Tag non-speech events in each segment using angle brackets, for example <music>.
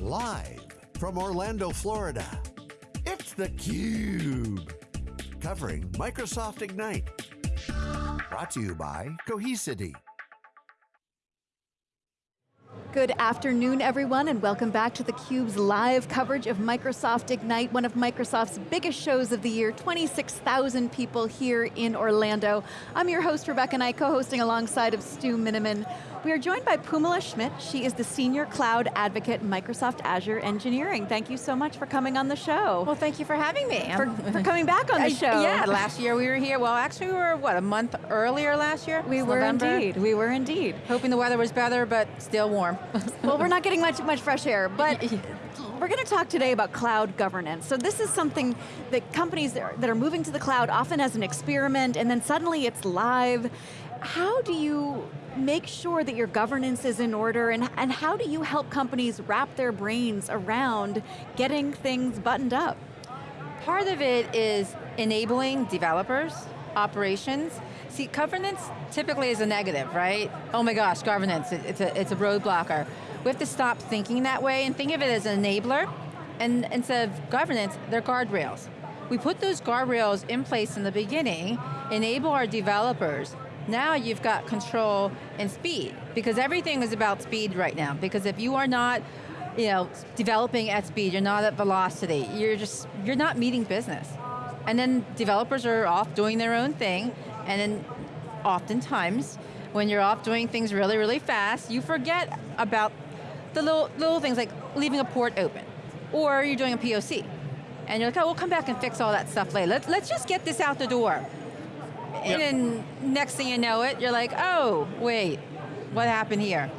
Live from Orlando, Florida, it's theCUBE. Covering Microsoft Ignite. Brought to you by Cohesity. Good afternoon, everyone, and welcome back to theCUBE's live coverage of Microsoft Ignite, one of Microsoft's biggest shows of the year, 26,000 people here in Orlando. I'm your host, Rebecca Knight, co-hosting alongside of Stu Miniman. We are joined by Phoummala Schmitt. She is the Senior Cloud Advocate Microsoft Azure Engineering. Thank you so much for coming on the show. Well, thank you for having me. For, for coming back on the show. yeah, last year we were here. Well, actually we were, what, a month earlier last year? We it's were November. indeed, we were indeed. Hoping the weather was better, but still warm. <laughs> well, we're not getting much, much fresh air, but <laughs> we're going to talk today about cloud governance. So this is something that companies that are, that are moving to the cloud often as an experiment, and then suddenly it's live. How do you make sure that your governance is in order and, and how do you help companies wrap their brains around getting things buttoned up? Part of it is enabling developers, operations. See, governance typically is a negative, right? Oh my gosh, governance, it, it's, a, it's a roadblocker. We have to stop thinking that way and think of it as an enabler, and instead of governance, they're guardrails. We put those guardrails in place in the beginning, enable our developers now you've got control and speed, because everything is about speed right now, because if you are not you know, developing at speed, you're not at velocity, you're just, you're not meeting business. And then developers are off doing their own thing, and then oftentimes, when you're off doing things really, really fast, you forget about the little, little things like leaving a port open, or you're doing a POC. And you're like, oh, we'll come back and fix all that stuff later. Let's, let's just get this out the door. Yep. And then next thing you know it, you're like, oh, wait, what happened here?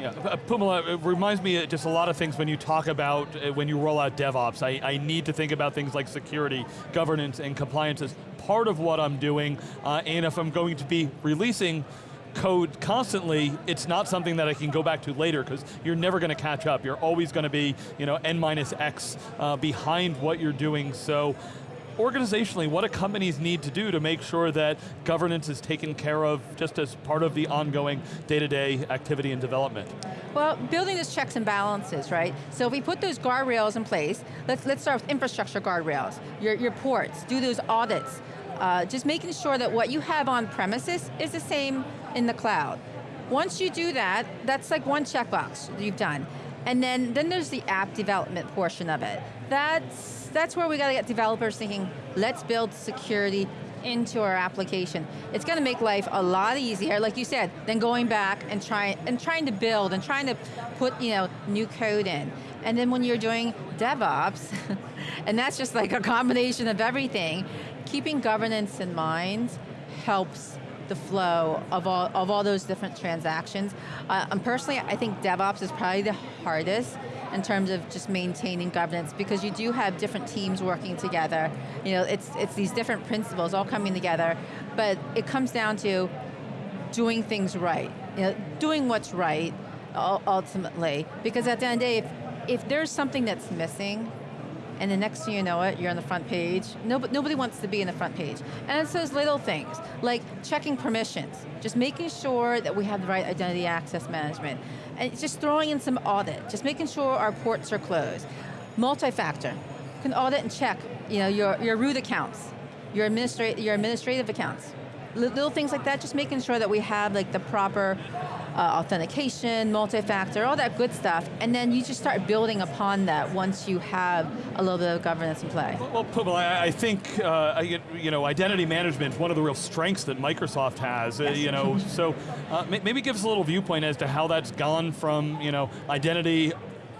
Yeah, uh, Phoummala, it reminds me just a lot of things when you talk about, uh, when you roll out DevOps. I, I need to think about things like security, governance, and compliance as part of what I'm doing, uh, and if I'm going to be releasing code constantly, it's not something that I can go back to later because you're never going to catch up. You're always going to be, you know, n minus x uh, behind what you're doing. So organizationally, what do companies need to do to make sure that governance is taken care of just as part of the ongoing day-to-day -day activity and development? Well, building those checks and balances, right? So if we put those guardrails in place, let's, let's start with infrastructure guardrails, your, your ports, do those audits, uh, just making sure that what you have on premises is the same in the cloud. Once you do that, that's like one checkbox you've done. And then, then there's the app development portion of it. That's, that's where we got to get developers thinking, let's build security into our application. It's going to make life a lot easier, like you said, than going back and trying and trying to build and trying to put you know new code in. And then when you're doing DevOps, <laughs> and that's just like a combination of everything, keeping governance in mind helps the flow of all, of all those different transactions. Uh, and personally, I think DevOps is probably the hardest in terms of just maintaining governance because you do have different teams working together. You know, it's, it's these different principles all coming together, but it comes down to doing things right. You know, doing what's right, ultimately. Because at the end of the day, if, if there's something that's missing, and the next thing you know it, you're on the front page. Nobody, nobody wants to be in the front page. And it's those little things, like checking permissions, just making sure that we have the right identity access management, and just throwing in some audit, just making sure our ports are closed. Multi-factor, can audit and check you know, your, your root accounts, your, administra your administrative accounts. Little things like that, just making sure that we have like the proper uh, authentication, multi-factor, all that good stuff, and then you just start building upon that once you have a little bit of governance in play. Well, well I, think uh, you know identity management is one of the real strengths that Microsoft has. Uh, yes. Uh, you know, so uh, maybe give us a little viewpoint as to how that's gone from you know identity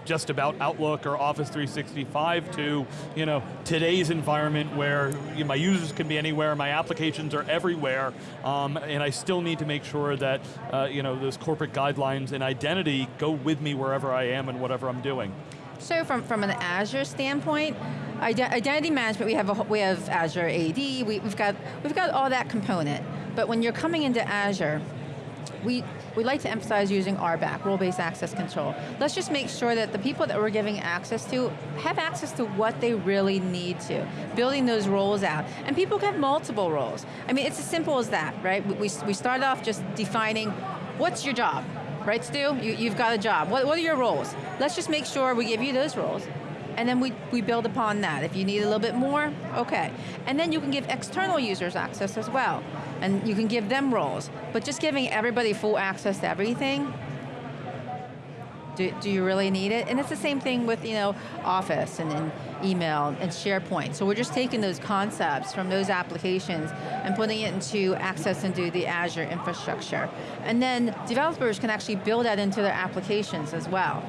just about Outlook or Office 365 to you know, today's environment where you know, my users can be anywhere, my applications are everywhere, um, and I still need to make sure that uh, you know, those corporate guidelines and identity go with me wherever I am and whatever I'm doing. So from, from an Azure standpoint, identity management, we have, a, we have Azure AD, we, we've, got, we've got all that component. But when you're coming into Azure, we, we like to emphasize using RBAC, role-based access control. Let's just make sure that the people that we're giving access to have access to what they really need to, building those roles out. And people can have multiple roles. I mean, it's as simple as that, right? We, we start off just defining what's your job, right Stu? You, you've got a job. What, what are your roles? Let's just make sure we give you those roles and then we, we build upon that. If you need a little bit more, okay. And then you can give external users access as well, and you can give them roles. But just giving everybody full access to everything, do, do you really need it? And it's the same thing with you know Office and, and email and SharePoint. So we're just taking those concepts from those applications and putting it into access into the Azure infrastructure. And then developers can actually build that into their applications as well.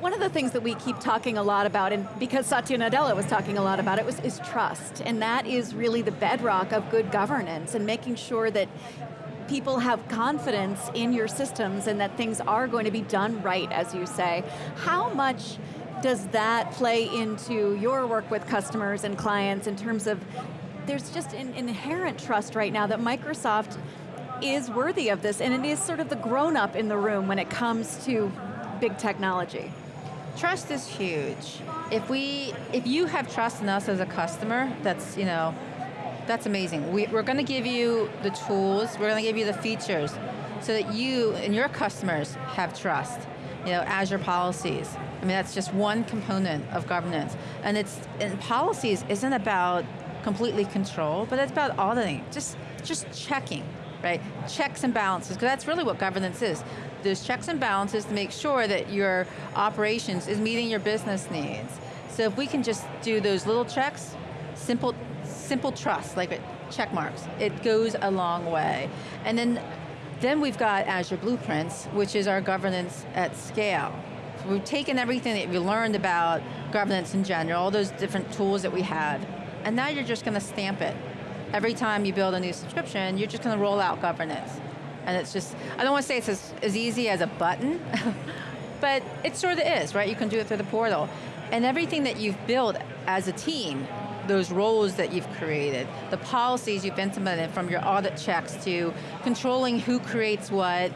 One of the things that we keep talking a lot about, and because Satya Nadella was talking a lot about it, was, is trust. And that is really the bedrock of good governance and making sure that people have confidence in your systems and that things are going to be done right, as you say. How much does that play into your work with customers and clients in terms of, there's just an inherent trust right now that Microsoft is worthy of this, and it is sort of the grown up in the room when it comes to big technology. Trust is huge. If we, if you have trust in us as a customer, that's, you know, that's amazing. We, we're going to give you the tools, we're going to give you the features so that you and your customers have trust. You know, Azure policies. I mean, that's just one component of governance. And it's, and policies isn't about completely control, but it's about auditing, just, just checking, right? Checks and balances, because that's really what governance is there's checks and balances to make sure that your operations is meeting your business needs. So if we can just do those little checks, simple, simple trust, like check marks, it goes a long way. And then, then we've got Azure Blueprints, which is our governance at scale. So we've taken everything that we learned about governance in general, all those different tools that we had, and now you're just going to stamp it. Every time you build a new subscription, you're just going to roll out governance. And it's just, I don't want to say it's as, as easy as a button, <laughs> but it sort of is, right? You can do it through the portal. And everything that you've built as a team, those roles that you've created, the policies you've implemented from your audit checks to controlling who creates what,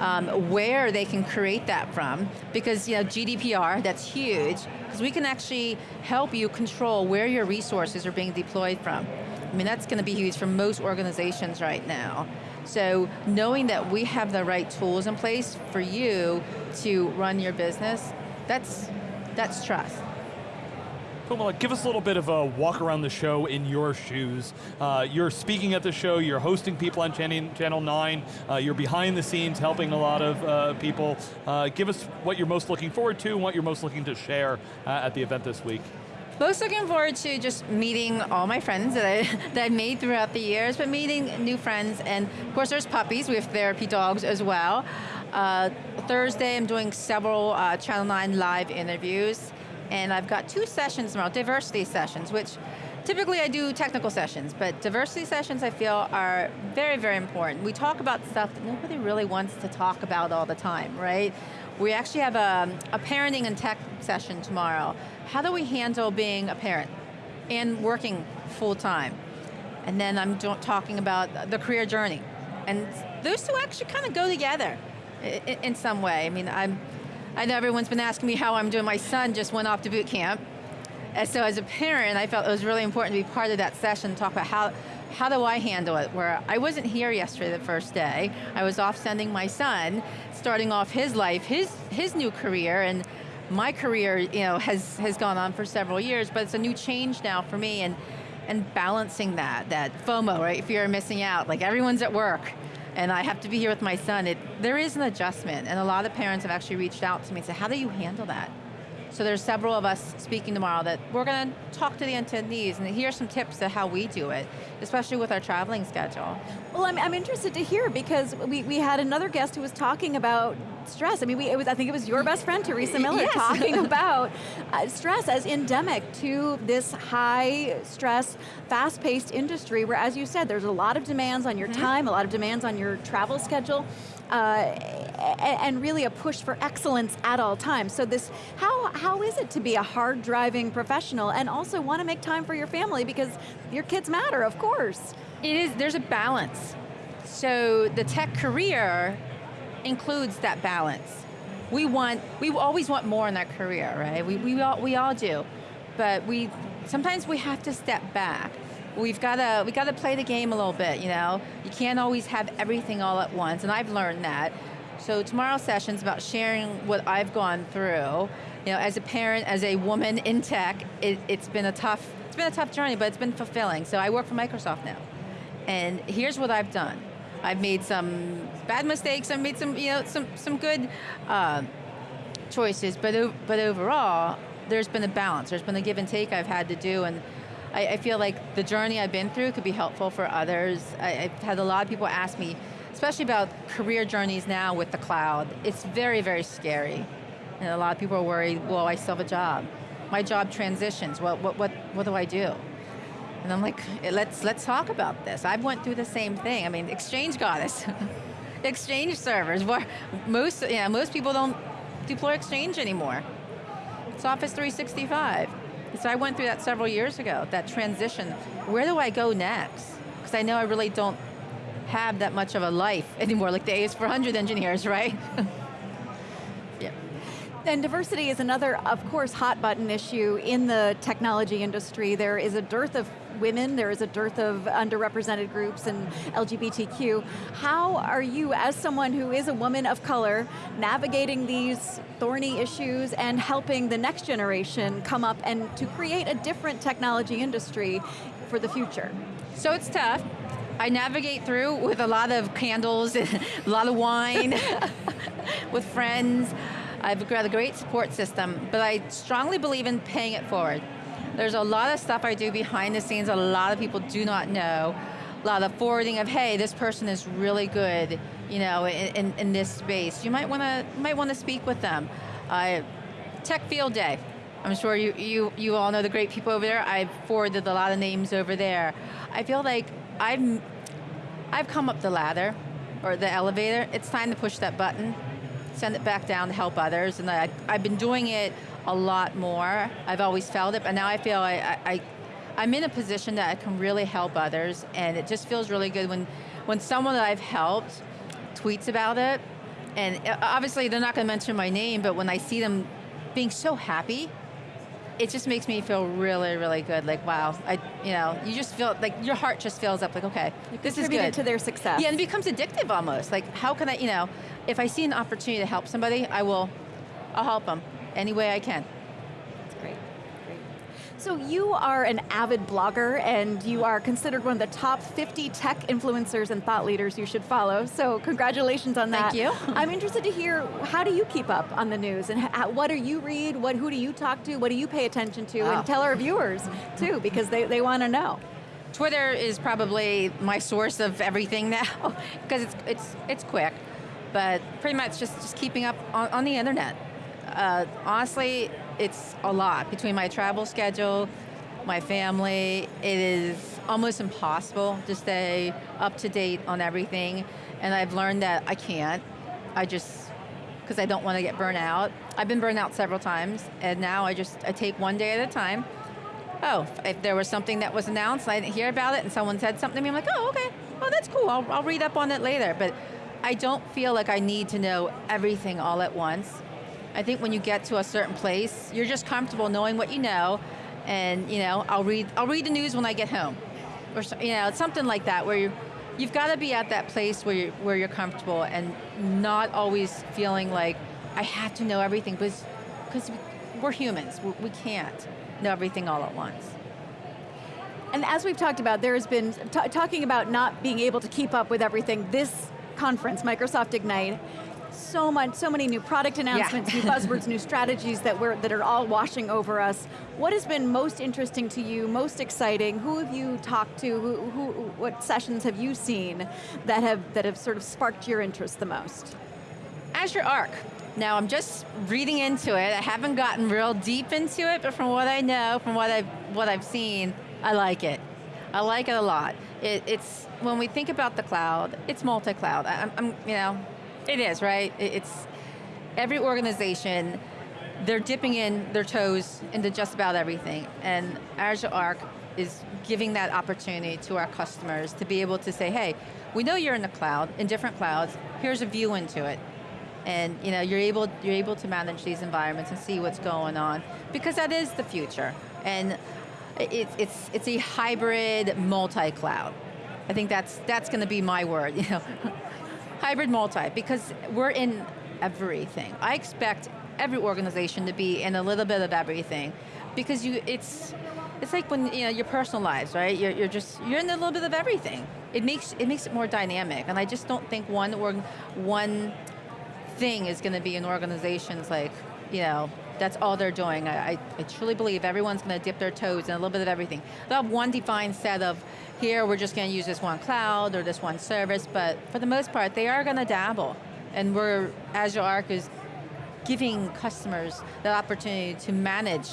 um, where they can create that from, because you know GDPR, that's huge, because we can actually help you control where your resources are being deployed from. I mean, that's going to be huge for most organizations right now. So knowing that we have the right tools in place for you to run your business, that's, that's trust. Give us a little bit of a walk around the show in your shoes. Uh, you're speaking at the show, you're hosting people on Channel 9, uh, you're behind the scenes helping a lot of uh, people. Uh, give us what you're most looking forward to and what you're most looking to share uh, at the event this week. Most looking forward to just meeting all my friends that, I, <laughs> that I've made throughout the years, but meeting new friends, and of course there's puppies, we have therapy dogs as well. Uh, Thursday I'm doing several uh, Channel 9 live interviews, and I've got two sessions tomorrow, diversity sessions, which typically I do technical sessions, but diversity sessions I feel are very, very important. We talk about stuff that nobody really wants to talk about all the time, right? We actually have a, a parenting and tech session tomorrow. How do we handle being a parent and working full time? And then I'm talking about the career journey. And those two actually kind of go together in some way. I mean, I'm, I know everyone's been asking me how I'm doing. My son just went off to boot camp. And so as a parent, I felt it was really important to be part of that session, and talk about how, how do I handle it? Where I wasn't here yesterday the first day. I was off sending my son, starting off his life, his, his new career, and my career you know, has, has gone on for several years, but it's a new change now for me, and, and balancing that, that FOMO, right, fear of missing out, like everyone's at work, and I have to be here with my son, it, there is an adjustment, and a lot of parents have actually reached out to me and said, how do you handle that? So there's several of us speaking tomorrow that we're going to talk to the attendees and hear some tips to how we do it, especially with our traveling schedule. Well, I'm, I'm interested to hear because we, we had another guest who was talking about stress. I mean, we, it was, I think it was your best friend, Theresa Miller, yes. <laughs> talking about uh, stress as endemic to this high stress, fast-paced industry where, as you said, there's a lot of demands on your mm -hmm. time, a lot of demands on your travel schedule, Uh, and really a push for excellence at all times. So this, how, how is it to be a hard driving professional and also want to make time for your family because your kids matter, of course. It is, there's a balance. So the tech career includes that balance. We want, we always want more in that career, right? We, we, all, we all do. But we, sometimes we have to step back. We've got to, we got to play the game a little bit, you know? You can't always have everything all at once, and I've learned that. So tomorrow's session is about sharing what I've gone through. You know, as a parent, as a woman in tech, it, it's been a tough, it's been a tough journey, but it's been fulfilling. So I work for Microsoft now. And here's what I've done. I've made some bad mistakes, I've made some, you know, some, some good uh, choices, but, but overall, there's been a balance. There's been a give and take I've had to do, and I, I feel like the journey I've been through could be helpful for others. I, I've had a lot of people ask me, especially about career journeys now with the cloud. It's very, very scary. And a lot of people are worried, well, I still have a job. My job transitions, what, what, what, what do I do? And I'm like, let's, let's talk about this. I've went through the same thing. I mean, Exchange us. <laughs> exchange servers, most, know, most people don't deploy Exchange anymore. It's Office 365. So I went through that several years ago, that transition. Where do I go next? Because I know I really don't have that much of a life <laughs> anymore, like the AS400 engineers, right? <laughs> yeah. And diversity is another, of course, hot button issue in the technology industry. There is a dearth of women, there is a dearth of underrepresented groups and LGBTQ. How are you, as someone who is a woman of color, navigating these thorny issues and helping the next generation come up and to create a different technology industry for the future? So it's tough. I navigate through with a lot of candles, and <laughs> a lot of wine, <laughs> with friends. I've got a great support system, but I strongly believe in paying it forward. There's a lot of stuff I do behind the scenes that a lot of people do not know. A lot of forwarding of, hey, this person is really good, you know, in, in, in this space. You might want to might want to speak with them. Uh, Tech Field Day. I'm sure you, you, you all know the great people over there. I've forwarded a lot of names over there. I feel like I've, I've come up the ladder, or the elevator. It's time to push that button, send it back down to help others, and I, I've been doing it a lot more. I've always felt it, but now I feel I, I, I'm in a position that I can really help others, and it just feels really good when, when someone that I've helped tweets about it, and uh, obviously they're not going to mention my name, but when I see them being so happy, it just makes me feel really, really good. Like, wow, I, you know, you just feel like your heart just fills up. Like, okay, this is good to their success. Yeah, and it becomes addictive almost. Like, how can I, you know, if I see an opportunity to help somebody, I will, I'll help them any way I can. That's great. great. So you are an avid blogger and you are considered one of the top 50 tech influencers and thought leaders you should follow, so congratulations on that. Thank you. <laughs> I'm interested to hear, how do you keep up on the news and what do you read, what, who do you talk to, what do you pay attention to, oh. and ah. tell our viewers too, because they, they want to know. Twitter is probably my source of everything now, <laughs> because it's, it's, it's quick, but pretty much just, just keeping up on, on the internet uh, honestly, it's a lot. Between my travel schedule, my family, it is almost impossible to stay up to date on everything. And I've learned that I can't. I just, because I don't want to get burnt out. I've been burned out several times, and now I just, I take one day at a time. Oh, if there was something that was announced, I didn't hear about it, and someone said something to me, I'm like, oh, okay, oh, that's cool, I'll, I'll read up on it later. But I don't feel like I need to know everything all at once. I think when you get to a certain place, you're just comfortable knowing what you know, and you know, I'll read, I'll read the news when I get home, or you know, it's something like that, where you you've got to be at that place where you're, where you're comfortable and not always feeling like I have to know everything, because we're humans, we can't know everything all at once. And as we've talked about, there has been, talking about not being able to keep up with everything, this conference, Microsoft Ignite, so much, so many new product announcements, yeah. new buzzwords, new strategies that we're that are all washing over us. What has been most interesting to you, most exciting? Who have you talked to? Who, who, what sessions have you seen that have that have sort of sparked your interest the most? Azure Arc. Now I'm just reading into it. I haven't gotten real deep into it, but from what I know, from what I've what I've seen, I like it. I like it a lot. It, it's when we think about the cloud, it's multi-cloud. I'm, I'm, you know, it is, right? It's every organization, they're dipping in their toes into just about everything. And Azure Arc is giving that opportunity to our customers to be able to say, hey, we know you're in the cloud, in different clouds, here's a view into it. And you know, you're able, you're able to manage these environments and see what's going on, because that is the future. And it, it's, it's a hybrid multi-cloud. I think that's, that's going to be my word. <laughs> You know, Hybrid multi, because we're in everything. I expect every organization to be in a little bit of everything, because you, it's, it's like when you know your personal lives, right? You're, you're just you're in a little bit of everything. It makes it makes it more dynamic, and I just don't think one or one thing is going to be an organization's like you know that's all they're doing. I, I, I truly believe everyone's going to dip their toes in a little bit of everything. They'll have one defined set of here we're just going to use this one cloud or this one service, but for the most part they are going to dabble, and we're Azure Arc is giving customers the opportunity to manage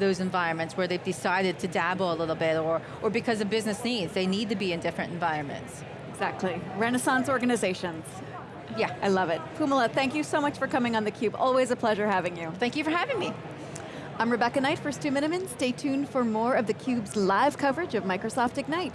those environments where they've decided to dabble a little bit or, or because of business needs, they need to be in different environments. Exactly, Renaissance organizations. Yeah. I love it. Phoummala, thank you so much for coming on theCUBE. Always a pleasure having you. Thank you for having me. I'm Rebecca Knight for Stu Miniman. Stay tuned for more of theCUBE's live coverage of Microsoft Ignite.